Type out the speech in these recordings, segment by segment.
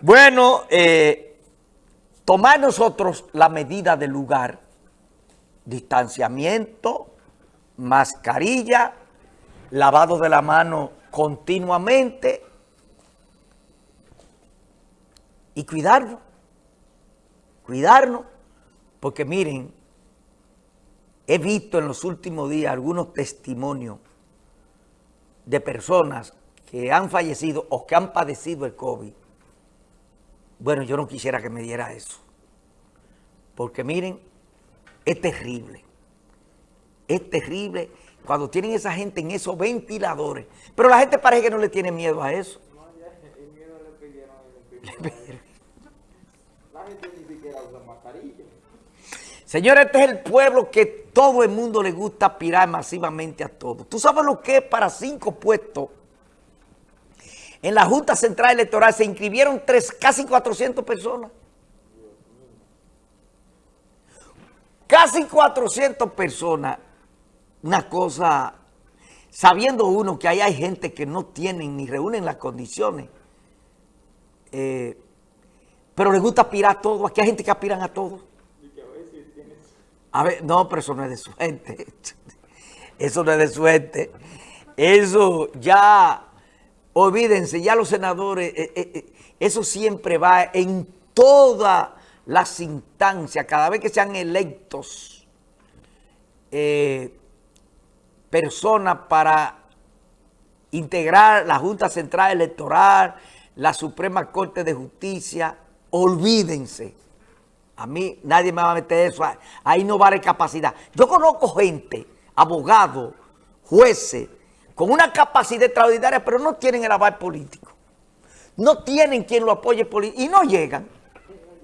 Bueno, eh, tomar nosotros la medida del lugar, distanciamiento, mascarilla, lavado de la mano continuamente y cuidarnos, cuidarnos, porque miren, he visto en los últimos días algunos testimonios de personas que han fallecido o que han padecido el COVID bueno, yo no quisiera que me diera eso. Porque miren, es terrible. Es terrible cuando tienen esa gente en esos ventiladores. Pero la gente parece que no le tiene miedo a eso. No, el miedo le pidieron La gente ni siquiera usa mascarilla. Señores, este es el pueblo que todo el mundo le gusta aspirar masivamente a todo. ¿Tú sabes lo que es para cinco puestos en la Junta Central Electoral se inscribieron tres, casi 400 personas. Casi 400 personas. Una cosa, sabiendo uno que ahí hay gente que no tienen ni reúnen las condiciones. Eh, pero les gusta aspirar a todo. Aquí hay gente que aspiran a todo. A ver, no, pero eso no es de suerte. Eso no es de suerte. Eso ya Olvídense, ya los senadores, eh, eh, eh, eso siempre va en todas las instancias, cada vez que sean electos personas para integrar la Junta Central Electoral, la Suprema Corte de Justicia, olvídense. A mí nadie me va a meter eso, ahí no vale capacidad. Yo conozco gente, abogados, jueces, con una capacidad extraordinaria, pero no tienen el aval político. No tienen quien lo apoye político y no llegan.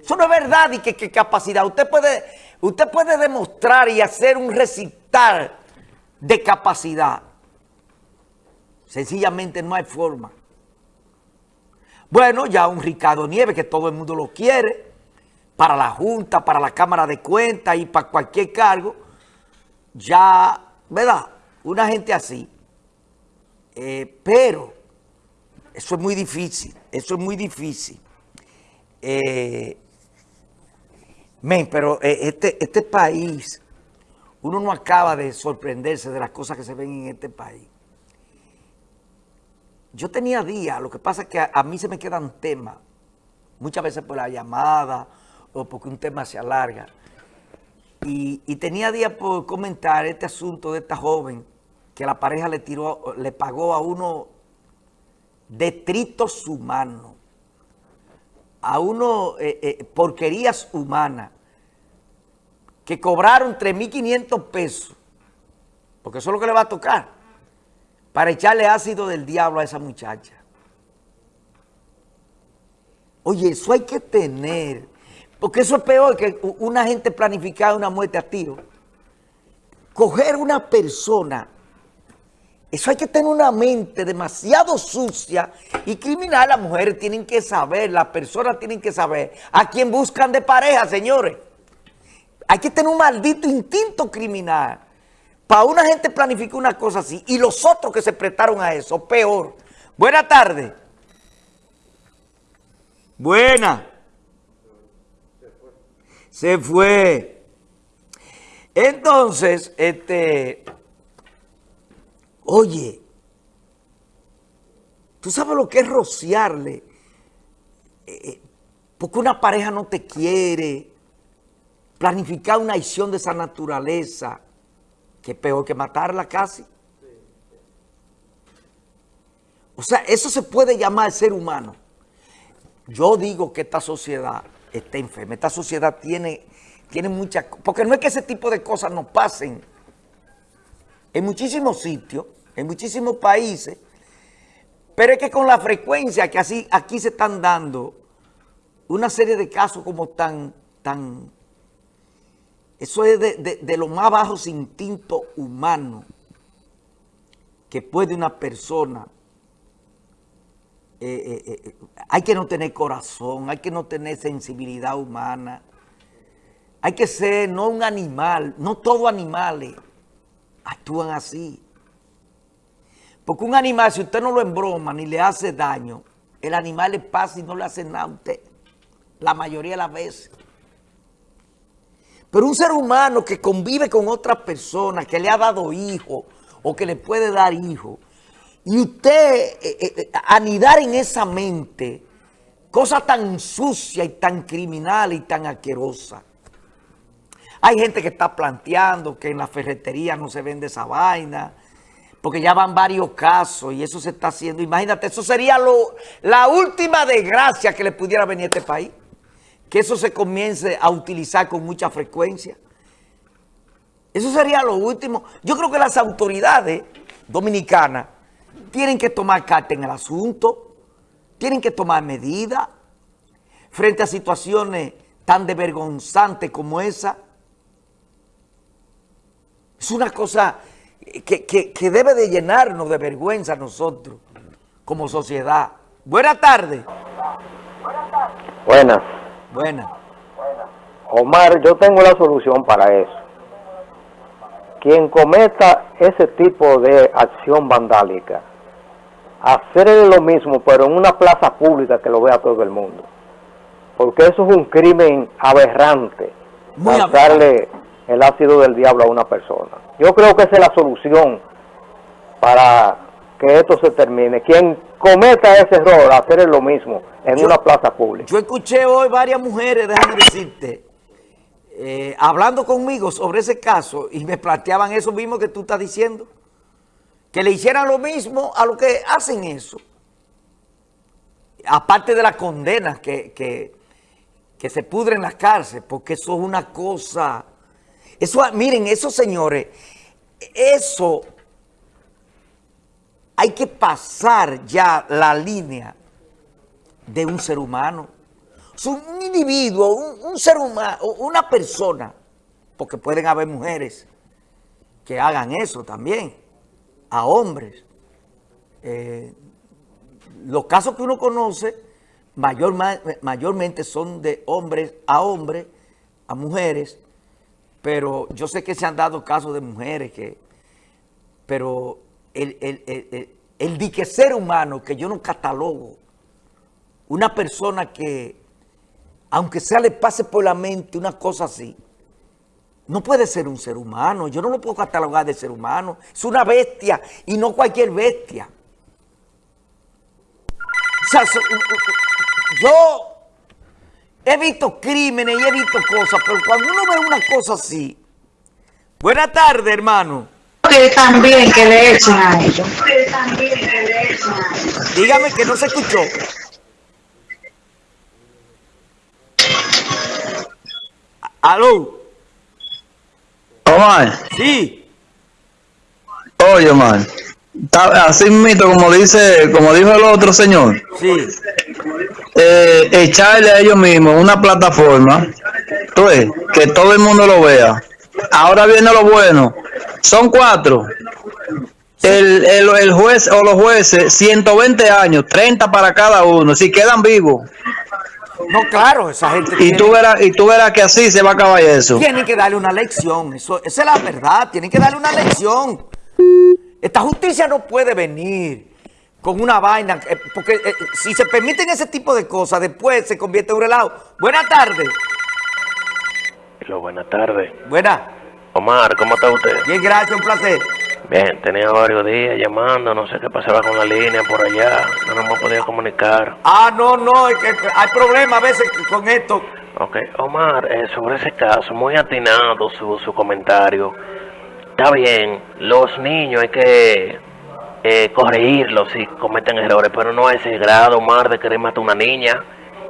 Eso no es verdad y qué capacidad. Usted puede, usted puede demostrar y hacer un recital de capacidad. Sencillamente no hay forma. Bueno, ya un Ricardo Nieves, que todo el mundo lo quiere, para la Junta, para la Cámara de Cuentas y para cualquier cargo, ya, ¿verdad? Una gente así. Eh, pero eso es muy difícil, eso es muy difícil. Eh, pero eh, este, este país, uno no acaba de sorprenderse de las cosas que se ven en este país. Yo tenía días, lo que pasa es que a, mí se me quedan temas, muchas veces por la llamada o porque un tema se alarga. Y, y tenía días por comentar este asunto de esta joven que la pareja le tiró, le pagó a uno detritos humanos, a uno eh, eh, porquerías humanas, que cobraron 3.500 pesos, porque eso es lo que le va a tocar, para echarle ácido del diablo a esa muchacha. Oye, eso hay que tener, porque eso es peor que una gente planificar una muerte a tiro. Coger una persona eso hay que tener una mente demasiado sucia y criminal. Las mujeres tienen que saber, las personas tienen que saber a quién buscan de pareja, señores. Hay que tener un maldito instinto criminal. Para una gente planificar una cosa así y los otros que se prestaron a eso, peor. Buena tarde. Buena. Se fue. Entonces, este... Oye, ¿tú sabes lo que es rociarle? Eh, eh, porque una pareja no te quiere, planificar una acción de esa naturaleza, que es peor que matarla casi. O sea, eso se puede llamar ser humano. Yo digo que esta sociedad está enferma, esta sociedad tiene, tiene muchas... Porque no es que ese tipo de cosas no pasen en muchísimos sitios, en muchísimos países, pero es que con la frecuencia que así aquí se están dando una serie de casos como tan, tan, eso es de, de, los más bajos instintos humanos que puede una persona, eh, eh, eh, hay que no tener corazón, hay que no tener sensibilidad humana, hay que ser no un animal, no todo animales, actúan así. Porque un animal, si usted no lo embroma ni le hace daño, el animal le pasa y no le hace nada a usted. La mayoría de las veces. Pero un ser humano que convive con otra persona, que le ha dado hijo o que le puede dar hijo, y usted eh, eh, eh, anidar en esa mente cosas tan sucias y tan criminales y tan asquerosas. Hay gente que está planteando que en la ferretería no se vende esa vaina, porque ya van varios casos y eso se está haciendo. Imagínate, eso sería lo, la última desgracia que le pudiera venir a este país. Que eso se comience a utilizar con mucha frecuencia. Eso sería lo último. Yo creo que las autoridades dominicanas tienen que tomar carta en el asunto, tienen que tomar medidas frente a situaciones tan desvergonzantes como esa. Es una cosa que, debe de llenarnos de vergüenza a nosotros como sociedad. Buenas tardes. Buenas. Buenas. Omar, yo tengo la solución para eso. Quien cometa ese tipo de acción vandálica, hacerle lo mismo, pero en una plaza pública que lo vea todo el mundo. Porque eso es un crimen aberrante. Muy darle el ácido del diablo a una persona. Yo creo que esa es la solución para que esto se termine. Quien cometa ese error, hacer lo mismo en una plaza pública. Yo escuché hoy varias mujeres, déjame decirte, eh, hablando conmigo sobre ese caso y me planteaban eso mismo que tú estás diciendo. Que le hicieran lo mismo a lo que hacen eso. Aparte de las condenas que, que, que se pudren en las cárceles, porque eso es una cosa eso, miren, esos señores, eso hay que pasar ya la línea de un ser humano. un individuo, un, ser humano, una persona, porque pueden haber mujeres que hagan eso también, a hombres. Eh, los casos que uno conoce mayormente son de hombres a hombres, a mujeres, pero yo sé que se han dado casos de mujeres que... Pero el, el, ser humano que yo no catalogo, una persona que, aunque sea le pase por la mente una cosa así, no puede ser un ser humano. Yo no lo puedo catalogar de ser humano. Es una bestia y no cualquier bestia. O sea, yo He visto crímenes y he visto cosas, pero cuando uno ve una cosa así... Buenas tardes, hermano. Que también que le echen a ellos. Dígame que no se escuchó. ¿Aló? Omar. Sí. Oye, Omar. Así mismo, como dice, como dijo el otro señor. Sí eh, echarle a ellos mismos una plataforma, que todo el mundo lo vea. Ahora viene lo bueno. Son cuatro. El, el, juez o los jueces, 120 años, 30 para cada uno, si quedan vivos. No, claro, esa gente. Y, tú verás, y tú verás que así se va a acabar eso. Tienen que darle una lección, eso, esa es la verdad, tienen que darle una lección. Esta justicia no puede venir con una vaina, eh, porque eh, si se permiten ese tipo de cosas, después se convierte en un relajo. Buenas tardes. Hola, buenas tardes. Buenas. Omar, ¿cómo está usted? Bien, gracias, un placer. Bien, tenía varios días llamando, no sé qué pasaba con la línea por allá, no nos hemos podido comunicar. Ah, no, no, es que hay problemas a veces con esto. Ok, Omar, eh, sobre ese caso, muy atinado su, su comentario. Está bien, los niños hay que eh, corregirlos si cometen errores, pero no a ese grado, Omar, de querer matar a una niña.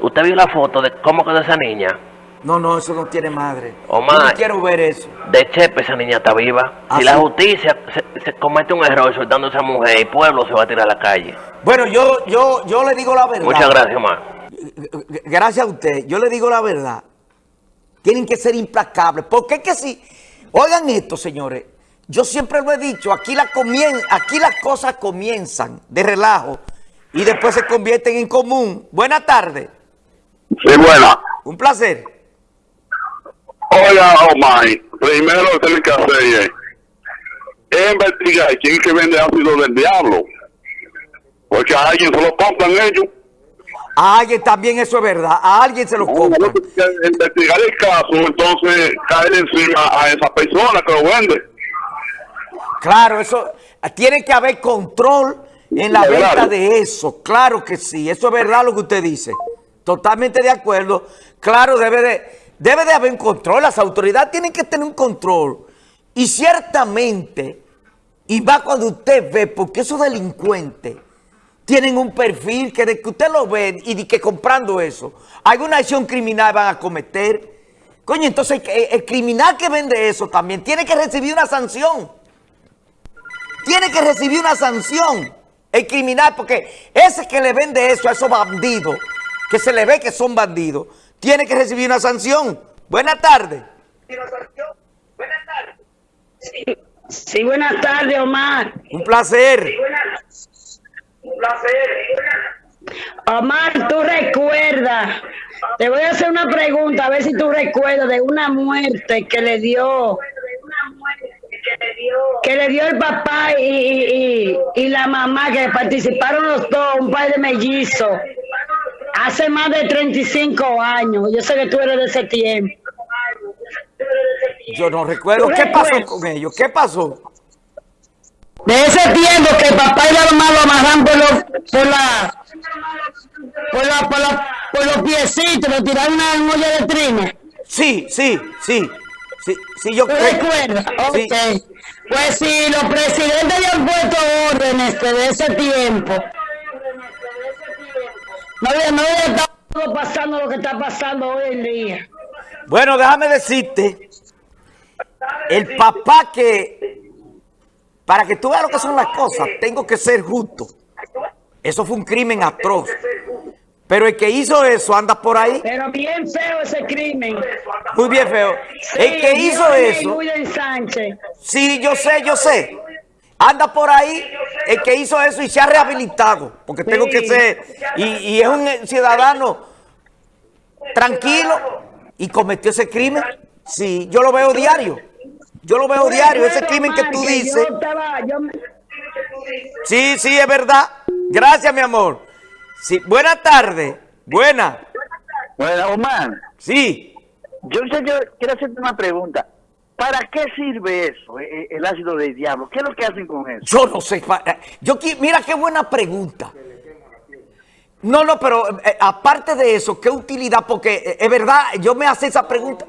¿Usted vio la foto de cómo quedó esa niña? No, no, eso no tiene madre. Omar, Yo no quiero ver eso. De Chepe esa niña está viva. si la justicia se, comete un error soltando a esa mujer, el pueblo se va a tirar a la calle. Bueno, yo, yo, yo le digo la verdad. Muchas gracias, Omar. Gracias a usted. Yo le digo la verdad. Tienen que ser implacables. Porque es que si... Oigan esto, señores. Yo siempre lo he dicho, aquí, la aquí las cosas comienzan de relajo y después se convierten en común. Buenas tardes. Sí, buena. Un placer. Hola, Omar. Primero lo que tiene que hacer es, investigar quién es que vende ácido del diablo. Porque a alguien se lo compran ellos. A alguien también eso es verdad. A alguien se lo compran. Investigar el caso, entonces caer encima a esa persona que lo vende. Claro, eso tiene que haber control en la Claro. venta de eso. Claro que sí. Eso es verdad lo que usted dice. Totalmente de acuerdo. Claro, debe de, debe de haber un control. Las autoridades tienen que tener un control. Y ciertamente, y va cuando usted ve, porque esos delincuentes tienen un perfil que de que usted lo ve y de que comprando eso, alguna acción criminal van a cometer. Coño, entonces el, el criminal que vende eso también tiene que recibir una sanción. Tiene que recibir una sanción el criminal, porque ese que le vende eso a esos bandidos, que se le ve que son bandidos, tiene que recibir una sanción. Buenas tardes. Sí, buenas tardes, Omar. Un placer. Omar, tú recuerdas, te voy a hacer una pregunta, a ver si tú recuerdas de una muerte que le dio, que le dio el papá y, y- y- la mamá, que participaron los dos, un par de mellizos, hace más de 35 años. Yo sé que tú eres de ese tiempo. Yo no recuerdo. ¿Tú ¿Qué pasó recuerdas? con ellos? ¿Qué pasó? De ese tiempo que el papá y la mamá lo amarran por los, por la, por la, por la, por los piecitos, lo tiraron a una olla de trina. Sí, sí, sí. Sí, sí yo ¿Tú creo. recuerdas? Sí. Ok. Pues si los presidentes habían puesto órdenes de ese tiempo, no había, no había estado pasando lo que está pasando hoy en día. Bueno, déjame decirte, el papá que, para que tú veas lo que son las cosas, tengo que ser justo. Eso fue un crimen atroz. Pero el que hizo eso anda por ahí, Pero bien feo ese crimen. muy bien feo. El que hizo eso, Sánchez. sí, yo sé, yo sé. Anda por ahí el que hizo eso y se ha rehabilitado. Porque tengo Sí. que ser, y, y es un ciudadano tranquilo y cometió ese crimen. Sí, yo lo veo diario. Yo lo veo diario, ese crimen que tú dices. Sí, sí, es verdad. Gracias, mi amor. Sí, buena tarde. Buena. Bueno, Omar, Sí. yo, yo quiero hacerte una pregunta. ¿Para qué sirve eso, eh, eh, el ácido del diablo? ¿Qué es lo que hacen con eso? Yo no sé. eh, Yo mira qué buena pregunta. No, no, pero eh, aparte de eso, ¿qué utilidad? Porque eh, es verdad, yo me hace esa pregunta.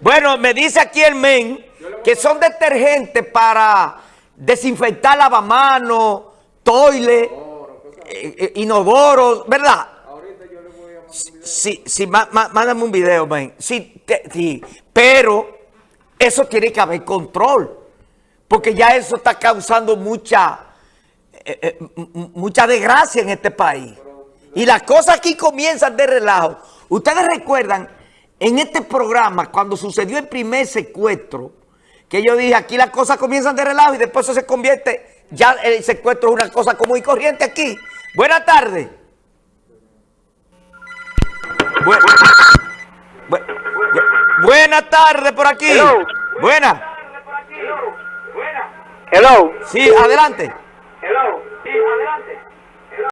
Bueno, me dice aquí el men que son detergentes para desinfectar lavamanos, toilet, eh, eh, inodoros, ¿verdad? Sí, sí, má- má- mándame un video, man. Sí, te- sí, pero eso tiene que haber control. Porque ya eso está causando mucha, eh, eh, mucha desgracia en este país. Y las cosas aquí comienzan de relajo. Ustedes recuerdan en este programa, cuando sucedió el primer secuestro, que yo dije, aquí las cosas comienzan de relajo y después eso se convierte, ya el secuestro es una cosa común y corriente aquí. Buenas tardes. Bu- bu- buena tarde por aquí. Hello. Buena. Hello. Sí, adelante.